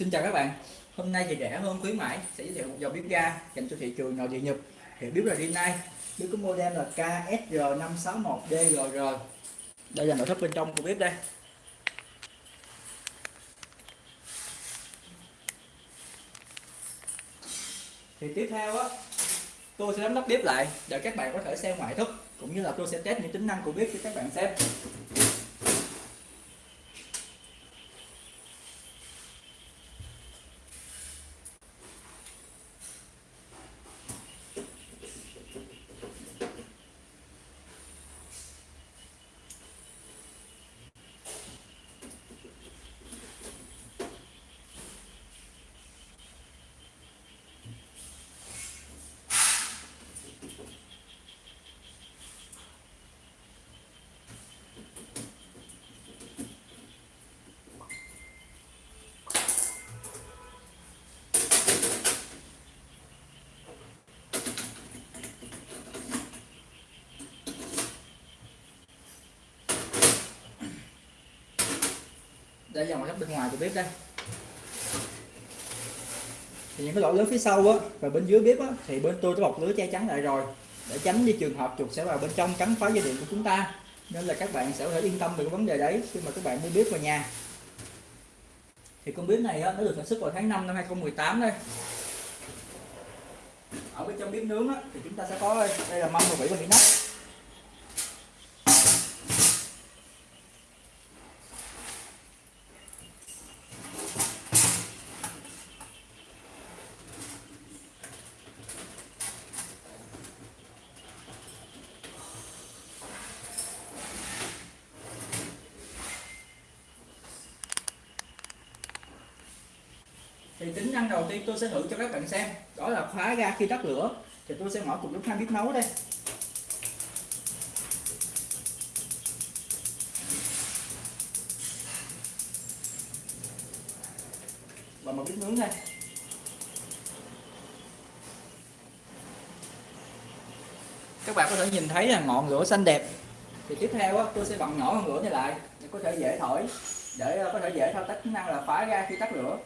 Xin chào các bạn. Hôm nay thì rẻ hơn khuyến mãi, sẽ giới thiệu một dòng bếp ga dành cho thị trường nội địa Nhật. Thì bếp là nay Bếp có model là KSR561DGR Đây là nội thất bên trong của bếp đây. Thì tiếp theo á, tôi sẽ lắp bếp lại để các bạn có thể xem ngoại thất, cũng như là tôi sẽ test những tính năng của bếp cho các bạn xem. Đây là ngoại thất bên ngoài của bếp đây. Thì những cái lỗ lớn phía sau á và bên dưới bếp á thì bên tôi đã bọc lưới che chắn lại rồi. Để tránh đi trường hợp chuột sẽ vào bên trong cắn phá dây điện của chúng ta. Nên là các bạn sẽ có thể yên tâm về cái vấn đề đấy khi mà các bạn mua bếp vào nhà. Thì con bếp này á, nó được sản xuất vào tháng 5 năm 2018 đây. Ở bên trong bếp nướng á, thì chúng ta sẽ có đây là mâm và vỉ và vỉ nắp thì tính năng đầu tiên tôi sẽ thử cho các bạn xem. Đó là khóa ga khi tắt lửa. Thì tôi sẽ mở cùng lúc hai bếp nấu đây. Và một bếp nướng đây. Các bạn có thể nhìn thấy là ngọn lửa xanh đẹp. Thì tiếp theo tôi sẽ bật nhỏ ngọn lửa này lại. Để có thể dễ thổi, để có thể dễ thao tác tính năng là khóa ga khi tắt lửa.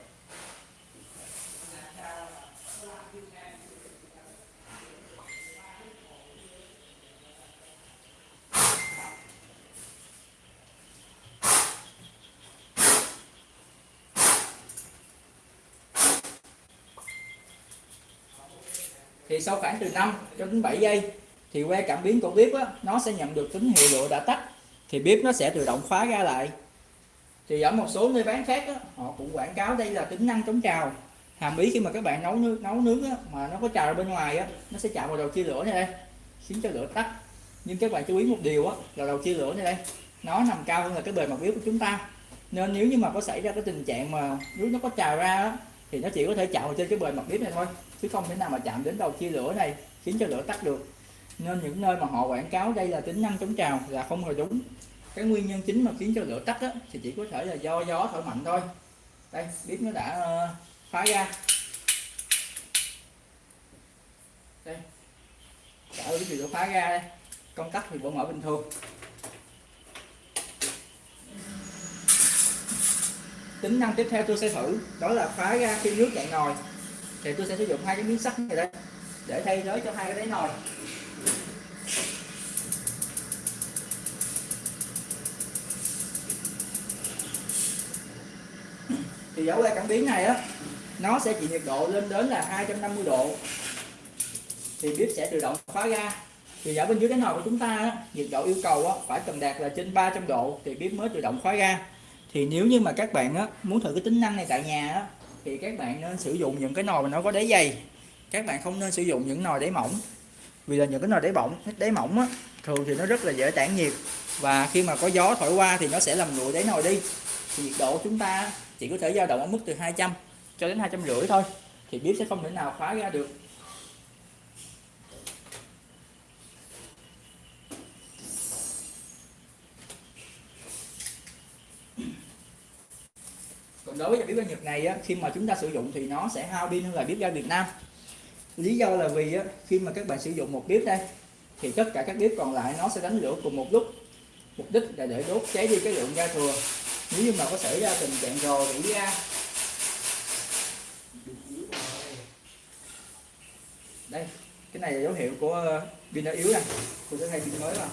Thì sau khoảng từ 5 cho đến 7 giây thì que cảm biến của bếp á, nó sẽ nhận được tín hiệu lửa đã tắt. Thì bếp nó sẽ tự động khóa ra lại. Thì ở một số nơi bán khác á, họ cũng quảng cáo đây là tính năng chống trào. Hàm ý khi mà các bạn nấu nước nấu nước á, mà nó có trào ra bên ngoài á, nó sẽ chạm vào đầu chia lửa này đây khiến cho lửa tắt. Nhưng các bạn chú ý một điều á, là đầu chia lửa này đây nó nằm cao hơn là cái bề mặt bếp của chúng ta. Nên nếu như mà có xảy ra cái tình trạng mà nước nó có trào ra á, thì nó chỉ có thể chạm vào trên cái bề mặt bếp này thôi chứ không thể nào mà chạm đến đầu chia lửa này khiến cho lửa tắt được. Nên những nơi mà họ quảng cáo đây là tính năng chống trào là không hề đúng. Cái nguyên nhân chính mà khiến cho lửa tắt đó, thì chỉ có thể là do gió thổi mạnh thôi. Đây bếp nó đã uh, phá ra. Đây. Cả bếp thì lửa phá ra đây. Công tắc thì vẫn mở bình thường. Tính năng tiếp theo tôi sẽ thử đó là phá ra khi nước cạn nồi thì tôi sẽ sử dụng hai cái miếng sắt này đây để thay thế cho hai cái đáy nồi. Thì dấu que cảm biến này á nó sẽ chịu nhiệt độ lên đến là 250 độ. Thì bếp sẽ tự động khóa ra thì ở bên dưới cái nồi của chúng ta á, nhiệt độ yêu cầu á, phải cần đạt là trên 300 độ thì bếp mới tự động khóa ra thì nếu như mà các bạn á, muốn thử cái tính năng này tại nhà á, thì các bạn nên sử dụng những cái nồi mà nó có đáy dày. Các bạn không nên sử dụng những nồi đáy mỏng. Vì là những cái nồi đáy mỏng đáy mỏng á, thường thì nó rất là dễ tản nhiệt. Và khi mà có gió thổi qua thì nó sẽ làm nguội đáy nồi đi. Thì nhiệt độ chúng ta chỉ có thể dao động ở mức từ 200 cho đến hai trăm rưỡi thôi. Thì bếp sẽ không thể nào khóa ra được. đối với dòng bếp ga Nhật này á, khi mà chúng ta sử dụng thì nó sẽ hao pin hơn là bếp ga Việt Nam. Lý do là vì á, khi mà các bạn sử dụng một bếp đây thì tất cả các bếp còn lại nó sẽ đánh lửa cùng một lúc. Mục đích là để đốt cháy đi cái lượng ga thừa. Nếu như mà có xảy ra tình trạng rò rỉ ga đây cái này là dấu hiệu của ờ, pin đã yếu nè. Tôi sẽ thay pin mới vào.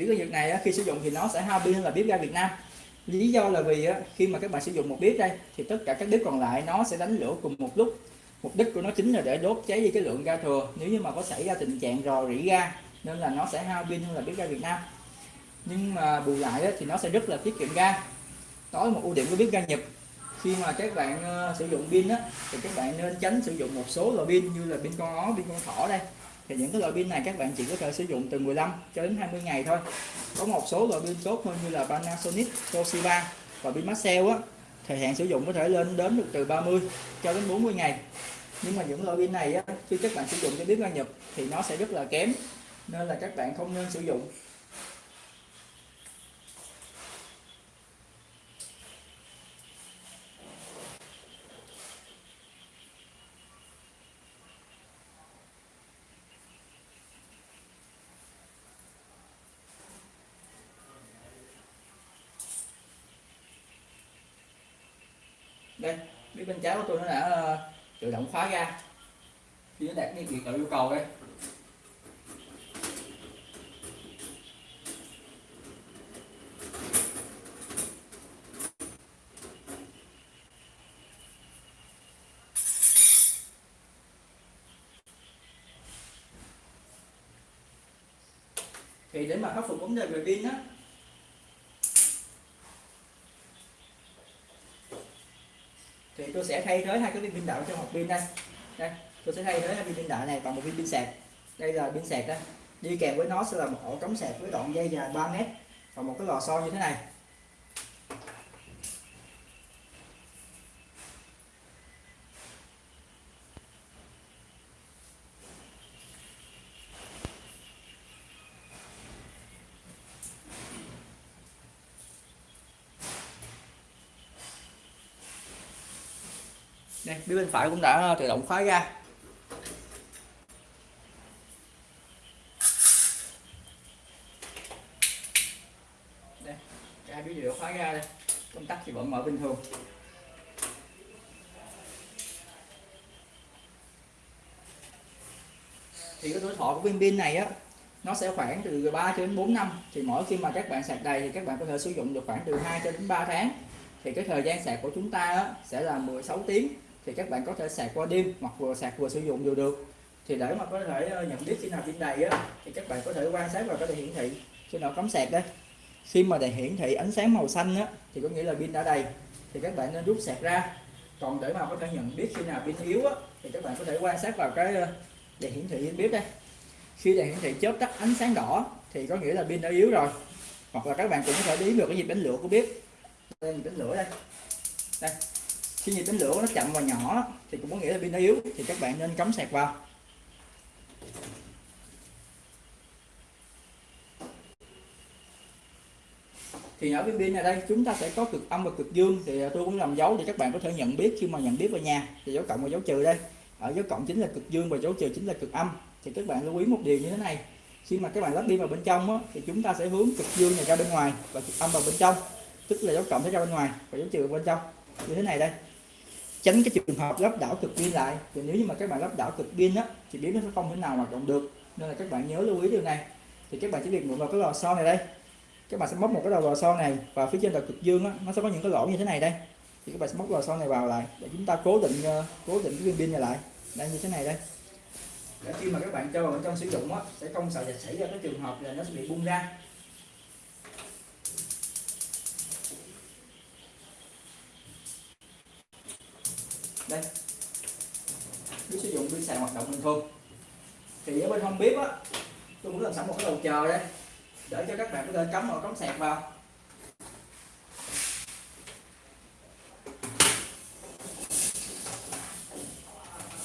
Thì bếp ga Nhật này khi sử dụng thì nó sẽ hao pin hơn là bếp ga Việt Nam. Lý do là vì khi mà các bạn sử dụng một bếp đây thì tất cả các bếp còn lại nó sẽ đánh lửa cùng một lúc. Mục đích của nó chính là để đốt cháy đi cái lượng ga thừa. Nếu như mà có xảy ra tình trạng rò rỉ ga nên là nó sẽ hao pin hơn là bếp ga Việt Nam. Nhưng mà bù lại thì nó sẽ rất là tiết kiệm ga. Đó là một ưu điểm của bếp ga Nhật. Khi mà các bạn uh, sử dụng pin á thì các bạn nên tránh sử dụng một số loại pin như là pin con ó pin con thỏ đây thì những cái loại pin này các bạn chỉ có thể sử dụng từ 15 cho đến 20 ngày thôi. Có một số loại pin tốt hơn như là Panasonic Toshiba và pin Maxell á thời hạn sử dụng có thể lên đến được từ 30 cho đến 40 ngày. Nhưng mà những loại pin này á, khi các bạn sử dụng cho bếp ga Nhật thì nó sẽ rất là kém nên là các bạn không nên sử dụng. Đây bếp bên trái của tôi nó đã ờ, tự động khóa ra. Khi nó đạt cái nhiệt độ yêu cầu đây. Thì để mà khắc phục vấn đề về pin á thì tôi sẽ thay thế hai cái viên pin đạo trong một pin đây. Đây, tôi sẽ thay thế hai viên pin đạo này bằng một viên pin sạc. Đây là pin sạc đây đi kèm với nó sẽ là một ổ cắm sạc với đoạn dây dài 3 mét và một cái lò xo như thế này. Đây phía bên phải cũng đã tự động khóa ra. Đây hai phía đều khóa ra đây. Công tắc thì vẫn mở bình thường. Thì cái tuổi thọ của viên pin này á nó sẽ khoảng từ 3 cho đến 4 năm. Thì mỗi khi mà các bạn sạc đầy thì các bạn có thể sử dụng được khoảng từ 2 cho đến 3 tháng. Thì cái thời gian sạc của chúng ta á, sẽ là 16 tiếng thì các bạn có thể sạc qua đêm hoặc vừa sạc vừa sử dụng đều được. Thì để mà có thể ờ, nhận biết khi nào pin đầy á, thì các bạn có thể quan sát vào cái đèn hiển thị. Trên nào cắm sạc đây khi mà đèn hiển thị ánh sáng màu xanh á, thì có nghĩa là pin đã đầy thì các bạn nên rút sạc ra. Còn để mà có thể nhận biết khi nào pin yếu á, thì các bạn có thể quan sát vào cái ờ, đèn hiển thị trên bếp đây. Khi đèn hiển thị chớp tắt ánh sáng đỏ thì có nghĩa là pin đã yếu rồi. Hoặc là các bạn cũng có thể biết được cái nhịp đánh lửa của bếp. Đây nhịp đánh lửa đây. Đây khi nhiệt đánh lửa nó chậm và nhỏ thì cũng có nghĩa là pin nó yếu thì các bạn nên cắm sạc vào. Thì ở bên pin này đây chúng ta sẽ có cực âm và cực dương thì tôi cũng làm dấu để các bạn có thể nhận biết khi mà nhận biết ở nhà. Thì dấu cộng và dấu trừ đây. Ở dấu cộng chính là cực dương và dấu trừ chính là cực âm. Thì các bạn lưu ý một điều như thế này. Khi mà các bạn lắp pin vào bên trong á, thì chúng ta sẽ hướng cực dương này ra bên ngoài và cực âm vào bên trong. Tức là dấu cộng sẽ ra bên ngoài và dấu trừ bên trong. Như thế này đây tránh cái trường hợp lắp đảo cực pin lại. Thì nếu như mà các bạn lắp đảo cực pin á thì bếp nó sẽ không thể nào hoạt động được. Nên là các bạn nhớ lưu ý điều này. Thì các bạn chỉ việc mượn vào cái lò xo này đây. Các bạn sẽ móc một cái đầu lò xo này và phía trên là cực dương á. Nó sẽ có những cái lỗ như thế này đây. Thì các bạn sẽ móc lò xo này vào lại để chúng ta cố định uh, cố định cái viên pin này lại. Đây như thế này đây. Để khi mà các bạn cho vào trong sử dụng á sẽ không sợ xảy ra cái trường hợp là nó sẽ bị bung ra. Đây. Bếp sử dụng pin sạc hoạt động bình thường. Thì ở bên hông bếp á, tôi muốn làm sẵn một cái đầu chờ đây. Để cho các bạn có thể cắm vào cắm sạc vào.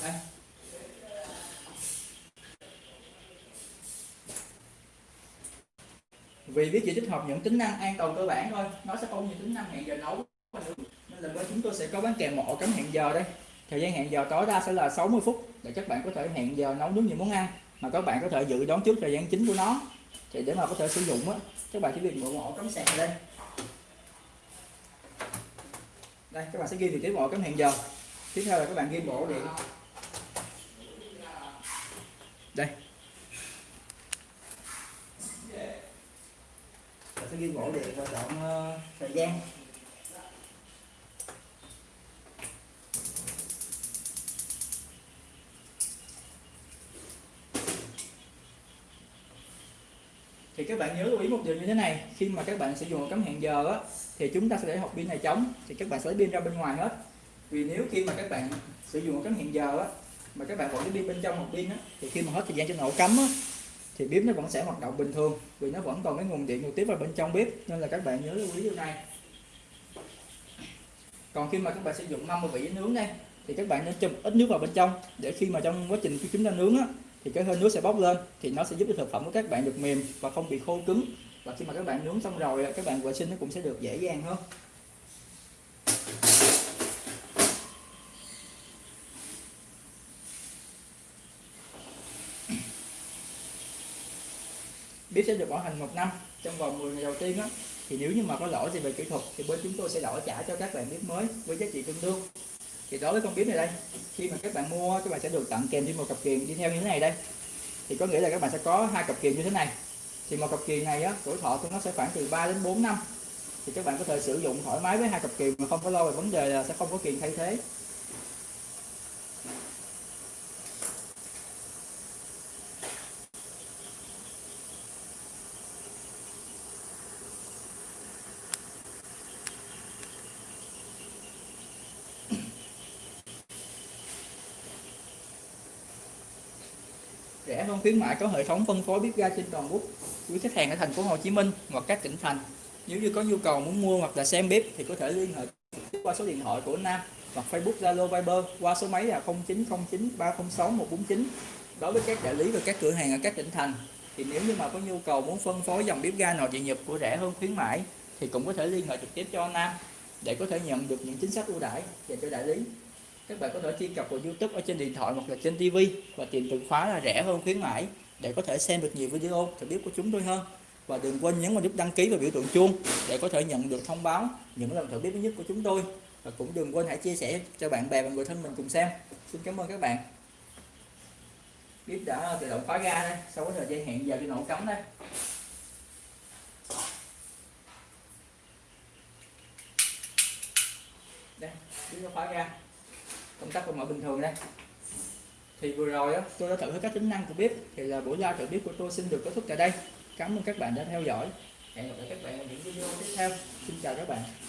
Đây. Vì biết chỉ tích hợp những tính năng an toàn cơ bản thôi, nó sẽ không như tính năng hẹn giờ nấu lần là bên chúng tôi sẽ có bán kèm một cắm hẹn giờ đây. Thời gian hẹn giờ tối đa sẽ là 60 phút, để các bạn có thể hẹn giờ nấu nướng những món ăn mà các bạn có thể dự đoán trước thời gian chính của nó. Thì để mà có thể sử dụng á, các bạn chỉ việc mượn mộ cắm sạc lên. Đây, các bạn sẽ ghi vị trí mộ cắm hẹn giờ. Tiếp theo là các bạn ghi bộ điện đây. Sẽ ghi bộ điện và chọn thời gian. Thì các bạn nhớ lưu ý một điều như thế này. Khi mà các bạn sử dụng cắm hẹn giờ á, thì chúng ta sẽ để hộp pin này trống thì các bạn sẽ lấy pin ra bên ngoài hết. Vì nếu khi mà các bạn sử dụng cắm hẹn giờ á, mà các bạn vẫn cái pin bên trong hộp pin á, thì khi mà hết thời gian trên ổ cắm á, thì bếp nó vẫn sẽ hoạt động bình thường, vì nó vẫn còn cái nguồn điện trực tiếp vào bên trong bếp, nên là các bạn nhớ lưu ý điều này. Còn khi mà các bạn sử dụng mâm và vỉ nướng đây, thì các bạn nên chùm ít nước vào bên trong, để khi mà trong quá trình khi chúng ta nướng á thì cái hơi nước sẽ bốc lên, thì nó sẽ giúp cho thực phẩm của các bạn được mềm và không bị khô cứng. Và khi mà các bạn nướng xong rồi các bạn vệ sinh nó cũng sẽ được dễ dàng hơn. Bếp sẽ được bảo hành một năm, trong vòng 10 ngày đầu tiên á. Thì nếu như mà có lỗi gì về kỹ thuật, thì bên chúng tôi sẽ đổi trả cho các bạn bếp mới với giá trị tương đương thì đối với con bướm này đây, khi mà các bạn mua, các bạn sẽ được tặng kèm thêm một cặp kiềng đi theo như thế này đây. Thì có nghĩa là các bạn sẽ có hai cặp kiềng như thế này. Thì một cặp kiềng này á, tuổi thọ của nó sẽ khoảng từ 3 đến 4 năm. Thì các bạn có thể sử dụng thoải mái với hai cặp kiềng mà không có lo về vấn đề là sẽ không có kiềng thay thế. Rẻ hơn khuyến mại có hệ thống phân phối bếp ga trên toàn quốc, quý khách hàng ở thành phố Hồ Chí Minh hoặc các tỉnh thành. Nếu như có nhu cầu muốn mua hoặc là xem bếp thì có thể liên hệ qua số điện thoại của Nam hoặc Facebook, Zalo, Viber qua số máy là 0909 306 149 đối với các đại lý và các cửa hàng ở các tỉnh thành thì nếu như mà có nhu cầu muốn phân phối dòng bếp ga nội địa nhập của rẻ hơn khuyến mãi thì cũng có thể liên hệ trực tiếp cho Nam để có thể nhận được những chính sách ưu đãi dành cho đại lý các bạn có thể truy cập vào YouTube ở trên điện thoại hoặc là trên TV và tìm từ khóa là rẻ hơn khuyến mãi để có thể xem được nhiều video thử biết của chúng tôi hơn. Và đừng quên nhấn vào nút đăng ký và biểu tượng chuông để có thể nhận được thông báo những lần thử biết mới nhất của chúng tôi. Và cũng đừng quên hãy chia sẻ cho bạn bè và người thân mình cùng xem. Xin cảm ơn các bạn. Bếp đã tự động khóa ga đây, sau cái thời gian hẹn giờ đi nổ cắm đây. Đây bếp nó khóa ga công tắc còn mở bình thường đây. Thì vừa rồi á, tôi đã thử hết các tính năng của bếp thì là buổi live thử bếp của tôi xin được kết thúc tại đây. Cảm ơn các bạn đã theo dõi. Hẹn gặp lại các bạn ở những video tiếp theo. Xin chào các bạn.